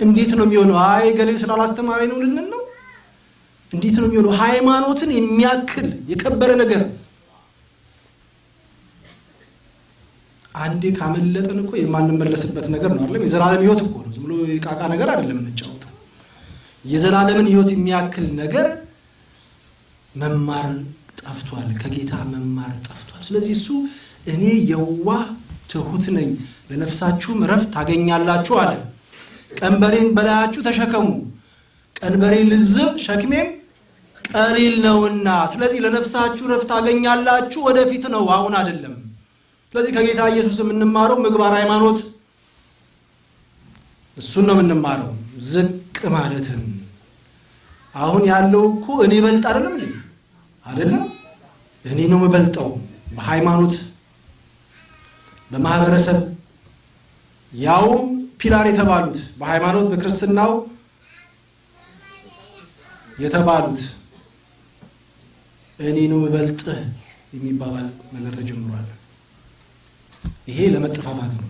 እንዴት ነው የሚሆነው? አይ ገሌ ስላላስተማሪ ነው ልንል ነው? እንዴት ነው የሚሆነው? ሃይማኖትን የሚያክል የከበረ ነገር አንዴ ካመለጠን እኮ የማንመለስበት ነገር ነው አይደለም? የዘላለም ሕይወት እኮ ነው። ዝም ብሎ የቃቃ ነገር አይደለም የምንጫወተው። የዘላለምን ሕይወት የሚያክል ነገር መማር ጠፍቷል። ከጌታ መማር ጠፍቷል። ስለዚህ እሱ እኔ የዋህ ትሁት ነኝ፣ ለነፍሳችሁም እረፍት ታገኛላችሁ አለ። ቀንበሬን በላያችሁ ተሸከሙ፣ ቀንበሬ ልዝብ ሸክሜም ቀሊል ነውና። ስለዚህ ለነፍሳችሁ እረፍት ታገኛላችሁ። ወደፊት ነው፣ አሁን አይደለም። ስለዚህ ከጌታ ኢየሱስ የምንማረው ምግባር ሃይማኖት እሱን ነው የምንማረው፣ ዝቅ ማለትን። አሁን ያለው እኮ እኔ በልጥ አይደለም እንዴ? አይደለም እኔ ነው የምበልጠው በሃይማኖት በማህበረሰብ ያውም ፒላር የተባሉት በሃይማኖት በክርስትናው የተባሉት እኔ ነው የምበልጥህ የሚባባል ነገር ተጀምሯል። ይሄ ለመጠፋፋት ነው።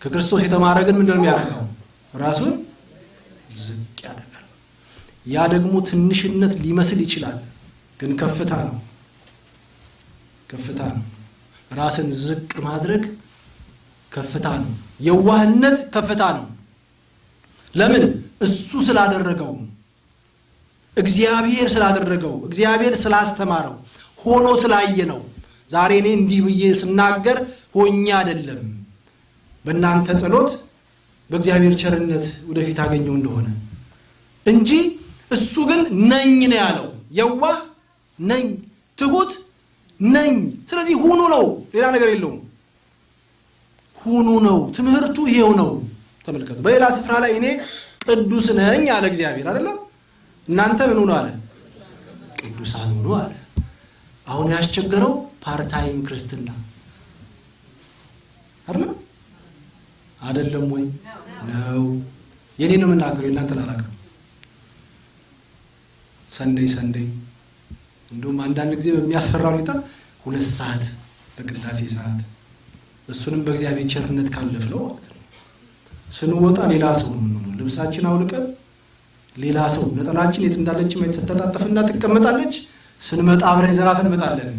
ከክርስቶስ የተማረ ግን ምንድን የሚያደርገው? ራሱን ዝቅ ያደርጋል። ያ ደግሞ ትንሽነት ሊመስል ይችላል፣ ግን ከፍታ ነው። ከፍታ ነው። ራስን ዝቅ ማድረግ ከፍታ ነው። የዋህነት ከፍታ ነው። ለምን? እሱ ስላደረገው፣ እግዚአብሔር ስላደረገው፣ እግዚአብሔር ስላስተማረው፣ ሆኖ ስላየ ነው። ዛሬ እኔ እንዲህ ብዬ ስናገር ሆኜ አይደለም፣ በእናንተ ጸሎት፣ በእግዚአብሔር ቸርነት ወደፊት አገኘው እንደሆነ እንጂ እሱ ግን ነኝ ነው ያለው። የዋህ ነኝ፣ ትሁት ነኝ። ስለዚህ ሁኑ ነው፣ ሌላ ነገር የለውም። ሁኑ ነው ትምህርቱ፣ ይሄው ነው። ተመልከቱ። በሌላ ስፍራ ላይ እኔ ቅዱስ ነኝ አለ እግዚአብሔር አይደለም። እናንተ ምን ሁኑ አለ? ቅዱሳን ሁኑ አለ። አሁን ያስቸገረው ፓርታይም ክርስትና አይደለም አይደለም ወይ ነው? የኔ ነው የምናገረው፣ የእናንተን አላውቅም። ሰንደይ ሰንደይ እንዲሁም አንዳንድ ጊዜ በሚያስፈራ ሁኔታ ሁለት ሰዓት በቅዳሴ ሰዓት እሱንም በእግዚአብሔር ቸርነት ካለፍነው ማለት ነው። ስንወጣ ሌላ ሰው ነው የምንሆነው። ልብሳችን አውልቀን ሌላ ሰው ነጠላችን የት እንዳለች ተጣጠፍና ትቀመጣለች። ስንመጣ አብረን ይዘናት እንመጣለን።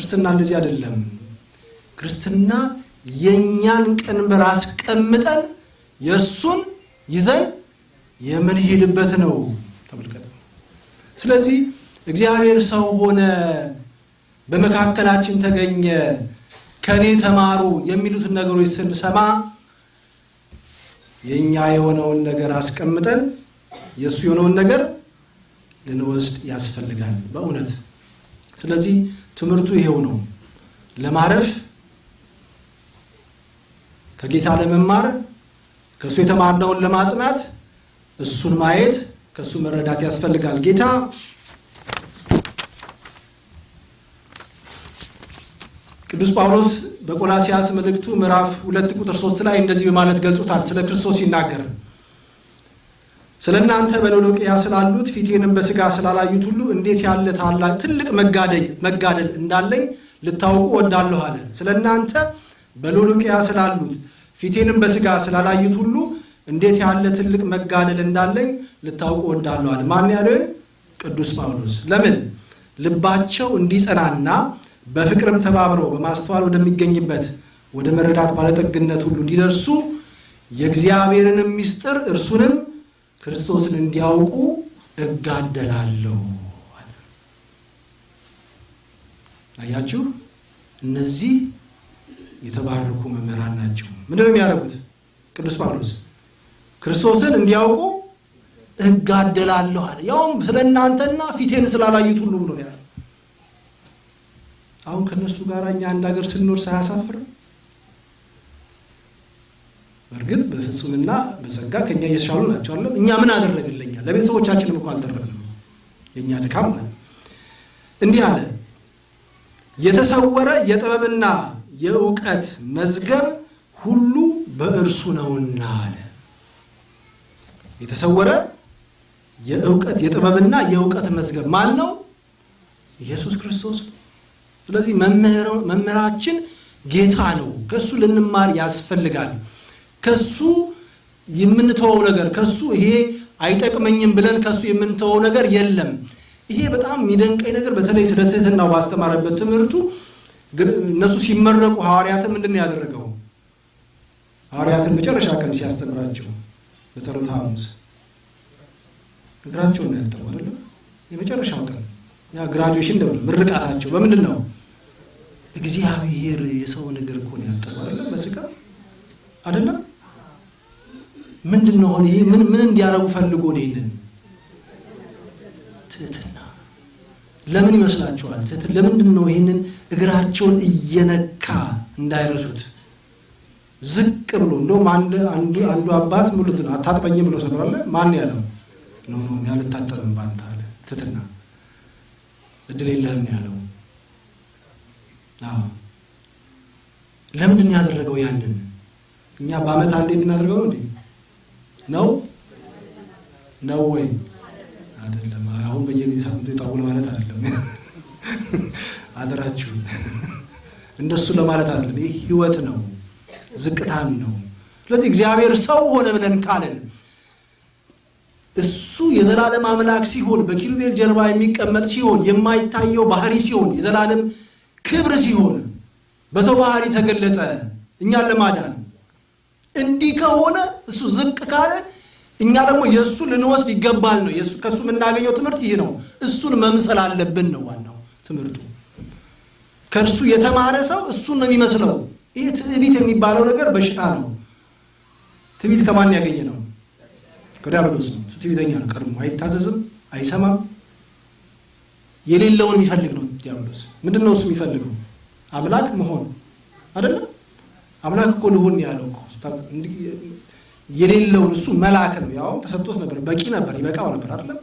ክርስትና እንደዚህ አይደለም። ክርስትና የእኛን ቀንበር አስቀምጠን የእሱን ይዘን የምንሄድበት ነው። ተመልከቱ። ስለዚህ እግዚአብሔር ሰው ሆነ፣ በመካከላችን ተገኘ፣ ከእኔ ተማሩ የሚሉትን ነገሮች ስንሰማ የእኛ የሆነውን ነገር አስቀምጠን የእሱ የሆነውን ነገር ልንወስድ ያስፈልጋል በእውነት። ስለዚህ ትምህርቱ ይሄው ነው። ለማረፍ ከጌታ ለመማር ከእሱ የተማርነውን ለማጽናት እሱን ማየት ከእሱ መረዳት ያስፈልጋል። ጌታ ቅዱስ ጳውሎስ በቆላሲያስ መልእክቱ ምዕራፍ ሁለት ቁጥር ሶስት ላይ እንደዚህ በማለት ገልጾታል። ስለ ክርስቶስ ሲናገር ስለ እናንተ በሎዶቅያ ስላሉት ፊቴንም በሥጋ ስላላዩት ሁሉ እንዴት ያለ ታላቅ ትልቅ መጋደል እንዳለኝ ልታውቁ ወዳለሁ አለ። ስለ እናንተ በሎዶቅያ ስላሉት ፊቴንም በስጋ ስላላዩት ሁሉ እንዴት ያለ ትልቅ መጋደል እንዳለኝ ልታውቁ እወዳለሁ አለ። ማን ያለው? ቅዱስ ጳውሎስ። ለምን ልባቸው እንዲጸናና በፍቅርም ተባብረው በማስተዋል ወደሚገኝበት ወደ መረዳት ባለጠግነት ሁሉ እንዲደርሱ የእግዚአብሔርንም ምስጢር እርሱንም ክርስቶስን እንዲያውቁ እጋደላለሁ። አያችሁ፣ እነዚህ የተባረኩ መምህራን ናቸው። ምንድን ነው የሚያደርጉት? ቅዱስ ጳውሎስ ክርስቶስን እንዲያውቁ እጋደላለሁ አለ። ያውም ስለ እናንተና ፊቴን ስላላዩት ሁሉ ብሎ ያለ። አሁን ከእነሱ ጋር እኛ አንድ ሀገር ስንኖር ሳያሳፍር በእርግጥ በፍጹምና በጸጋ ከእኛ እየተሻሉ ናቸው አለም። እኛ ምን አደረግልኛል? ለቤተሰቦቻችንም እኮ አልደረግንም። የእኛ ድካም ማለት እንዲህ አለ የተሰወረ የጥበብና የእውቀት መዝገብ ሁሉ በእርሱ ነውና አለ። የተሰወረ የእውቀት የጥበብና የእውቀት መዝገብ ማን ነው? ኢየሱስ ክርስቶስ ስለዚህ መምህራችን ጌታ ነው። ከሱ ልንማር ያስፈልጋል። ከሱ የምንተወው ነገር ከሱ ይሄ አይጠቅመኝም ብለን ከሱ የምንተወው ነገር የለም። ይሄ በጣም የሚደንቀኝ ነገር በተለይ ስለ ትህትናው ባስተማረበት ትምህርቱ እነሱ ሲመረቁ ሐዋርያትን ምንድን ነው ያደረገው? ሐዋርያትን መጨረሻ ቀን ሲያስተምራቸው በጸሎተ ሐሙስ እግራቸውን ነው ያጠቡ አይደለም? የመጨረሻው ቀን ያ ግራጁዌሽን ደብረ ምርቃታቸው በምንድን ነው? እግዚአብሔር የሰውን እግር እኮ ነው ያጠቡ አይደለም? በስጋ አይደለም? ምንድን ነው ይሄ? ምን ምን እንዲያደርጉ ፈልጎ ነው ይሄንን ትህትና ለምን ይመስላችኋል? ትህትና ለምንድን ነው ይህንን እግራቸውን እየነካ እንዳይረሱት ዝቅ ብሎ እንደውም አንድ አንዱ አንዱ አባት ሙሉት ነው አታጥበኝ ብሎ ስለዋለ ማን ያለው no no ያልታጠብም ባንተ አለ። ትህትና እድል የለህም ያለው። አዎ ለምንድን ነው ያደረገው ያንን? እኛ በአመት አንዴ እንድናደርገው ነው እንዴ? ነው ነው ወይ አይደለም። አሁን በየጊዜ ሳምንቱ የጣውል ማለት አይደለም። አደራችሁ እንደሱ ለማለት አይደለም። ይህ ህይወት ነው፣ ዝቅታን ነው። ስለዚህ እግዚአብሔር ሰው ሆነ ብለን ካለን እሱ የዘላለም አምላክ ሲሆን በኪሩቤል ጀርባ የሚቀመጥ ሲሆን የማይታየው ባህሪ ሲሆን የዘላለም ክብር ሲሆን በሰው ባህሪ ተገለጠ እኛን ለማዳን እንዲህ ከሆነ እሱ ዝቅ ካለ እኛ ደግሞ የእሱ ልንወስድ ይገባል ነው። ከእሱ የምናገኘው ትምህርት ይህ ነው። እሱን መምሰል አለብን ነው ዋናው ትምህርቱ። ከእርሱ የተማረ ሰው እሱን ነው የሚመስለው። ይህ ትዕቢት የሚባለው ነገር በሽታ ነው። ትዕቢት ከማን ያገኘ ነው? ከዲያብሎስ ነው። እሱ ትዕቢተኛ ነው። ቀድሞ አይታዘዝም፣ አይሰማም። የሌለውን የሚፈልግ ነው ዲያብሎስ። ምንድን ነው እሱ የሚፈልገው? አምላክ መሆን አይደለም። አምላክ እኮ ልሁን ያለው የሌለውን እሱ መልአክ ነው። ያው ተሰጥቶት ነበር፣ በቂ ነበር፣ ይበቃው ነበር አይደለም።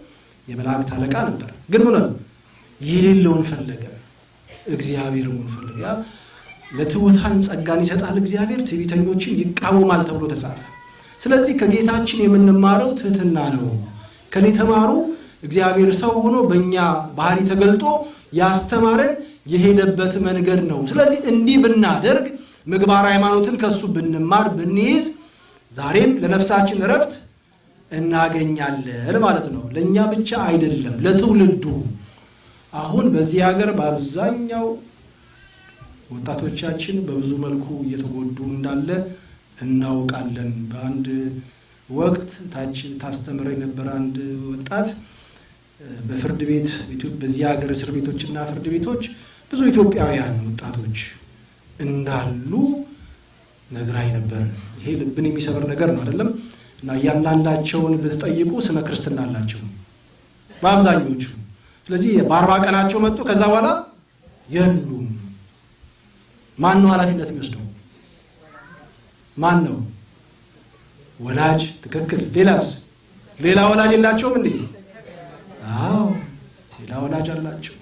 የመላእክት አለቃ ነበር። ግን ምን የሌለውን ፈለገ፣ እግዚአብሔር መሆን ፈለገ። ያ ለትሑታን ጸጋን ይሰጣል እግዚአብሔር፣ ትዕቢተኞችን ይቃወማል ተብሎ ተጻፈ። ስለዚህ ከጌታችን የምንማረው ትህትና ነው። ከኔ ተማሩ እግዚአብሔር ሰው ሆኖ በእኛ ባህሪ ተገልጦ ያስተማረን የሄደበት መንገድ ነው። ስለዚህ እንዲህ ብናደርግ ምግባር ሃይማኖትን ከእሱ ብንማር ብንይዝ ዛሬም ለነፍሳችን እረፍት እናገኛለን ማለት ነው። ለእኛ ብቻ አይደለም፣ ለትውልዱ። አሁን በዚህ ሀገር በአብዛኛው ወጣቶቻችን በብዙ መልኩ እየተጎዱ እንዳለ እናውቃለን። በአንድ ወቅት ታች ታስተምረ የነበረ አንድ ወጣት በፍርድ ቤት በዚህ ሀገር እስር ቤቶችና ፍርድ ቤቶች ብዙ ኢትዮጵያውያን ወጣቶች እንዳሉ ነግራኝ ነበር። ይሄ ልብን የሚሰበር ነገር ነው አይደለም? እና እያንዳንዳቸውን ብትጠይቁ ስመ ክርስትና አላቸው በአብዛኞቹ። ስለዚህ በአርባ ቀናቸው መጡ። ከዛ በኋላ የሉም። ማን ነው ኃላፊነት የሚወስደው? ማን ነው? ወላጅ። ትክክል። ሌላስ? ሌላ ወላጅ የላቸውም እንዴ? አዎ ሌላ ወላጅ አላቸው።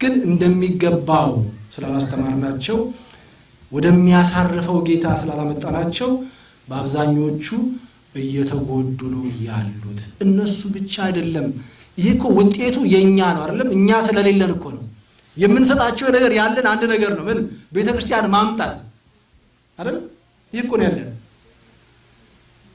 ግን እንደሚገባው ስላላስተማርናቸው ወደሚያሳርፈው ጌታ ስላላመጣናቸው በአብዛኞቹ እየተጎዱ ነው ያሉት። እነሱ ብቻ አይደለም። ይሄ እኮ ውጤቱ የእኛ ነው አይደለም? እኛ ስለሌለን እኮ ነው የምንሰጣቸው ነገር ያለን አንድ ነገር ነው። ምን ቤተ ክርስቲያን ማምጣት አይደለም? ይህ እኮ ነው ያለን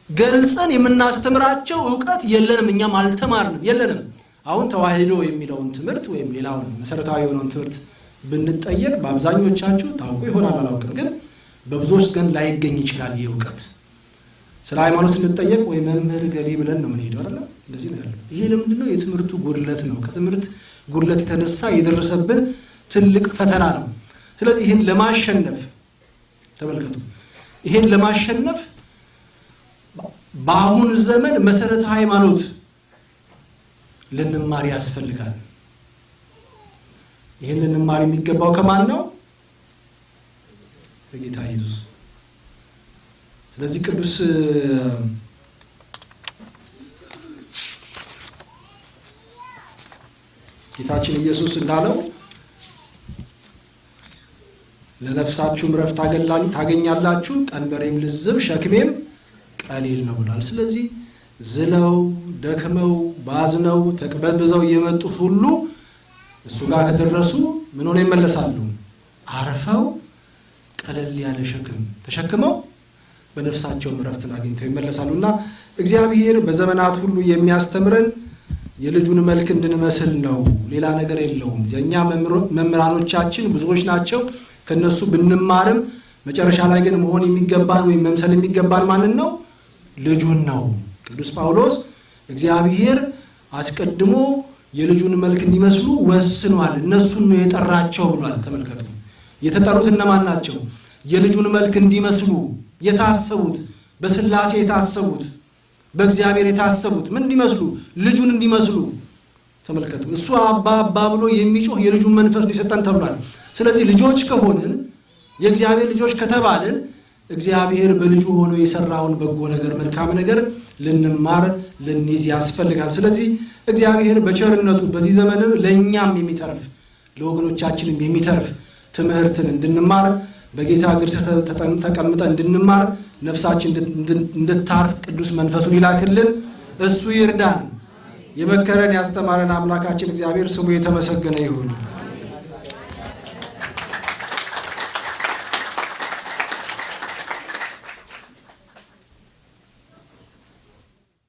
ገልጸን የምናስተምራቸው እውቀት የለንም፣ እኛም አልተማርንም፣ የለንም። አሁን ተዋሕዶ የሚለውን ትምህርት ወይም ሌላውን መሰረታዊ የሆነውን ትምህርት ብንጠየቅ በአብዛኞቻችሁ ታውቁ ይሆናል አላውቅም፣ ግን በብዙዎች ግን ላይገኝ ይችላል ይህ እውቀት። ስለ ሃይማኖት ስንጠየቅ ወይ መምህር ገሌ ብለን ነው የምንሄደው አይደለ? እንደዚህ ነው ያለው። ይሄ ለምንድን ነው? የትምህርቱ ጉድለት ነው። ከትምህርት ጉድለት የተነሳ የደረሰብን ትልቅ ፈተና ነው። ስለዚህ ይህን ለማሸነፍ ተመልከቱ፣ ይህን ለማሸነፍ በአሁን ዘመን መሰረተ ሃይማኖት ልንማር ያስፈልጋል። ይህን ልንማር የሚገባው ከማን ነው? ከጌታ ኢየሱስ። ስለዚህ ቅዱስ ጌታችን ኢየሱስ እንዳለው ለነፍሳችሁም ረፍት ታገኛላችሁ፣ ቀንበሬም ልዝብ ሸክሜም ቀሊል ነው ብሏል። ስለዚህ ዝለው ደክመው ባዝነው ተቅበዝብዘው የመጡት ሁሉ እሱ ጋር ከደረሱ ምን ሆነው ይመለሳሉ? አርፈው ቀለል ያለ ሸክም ተሸክመው በነፍሳቸውም ረፍትን አግኝተው ይመለሳሉ እና እግዚአብሔር በዘመናት ሁሉ የሚያስተምረን የልጁን መልክ እንድንመስል ነው። ሌላ ነገር የለውም። የእኛ መምህራኖቻችን ብዙዎች ናቸው። ከነሱ ብንማርም መጨረሻ ላይ ግን መሆን የሚገባን ወይም መምሰል የሚገባን ማንን ነው? ልጁን ነው። ቅዱስ ጳውሎስ እግዚአብሔር አስቀድሞ የልጁን መልክ እንዲመስሉ ወስኗል፣ እነሱን ነው የጠራቸው ብሏል። ተመልከቱ፣ የተጠሩት እነማን ናቸው? የልጁን መልክ እንዲመስሉ የታሰቡት፣ በሥላሴ የታሰቡት፣ በእግዚአብሔር የታሰቡት ምን እንዲመስሉ? ልጁን እንዲመስሉ። ተመልከቱ፣ እሱ አባ አባ ብሎ የሚጮህ የልጁን መንፈስ ሊሰጠን ተብሏል። ስለዚህ ልጆች ከሆንን የእግዚአብሔር ልጆች ከተባልን እግዚአብሔር በልጁ ሆኖ የሰራውን በጎ ነገር መልካም ነገር ልንማር ልንይዝ ያስፈልጋል። ስለዚህ እግዚአብሔር በቸርነቱ በዚህ ዘመንም ለእኛም የሚተርፍ ለወገኖቻችንም የሚተርፍ ትምህርትን እንድንማር በጌታ እግር ተቀምጠን እንድንማር ነፍሳችን እንድታርፍ ቅዱስ መንፈሱን ይላክልን። እሱ ይርዳን። የመከረን ያስተማረን አምላካችን እግዚአብሔር ስሙ የተመሰገነ ይሁን።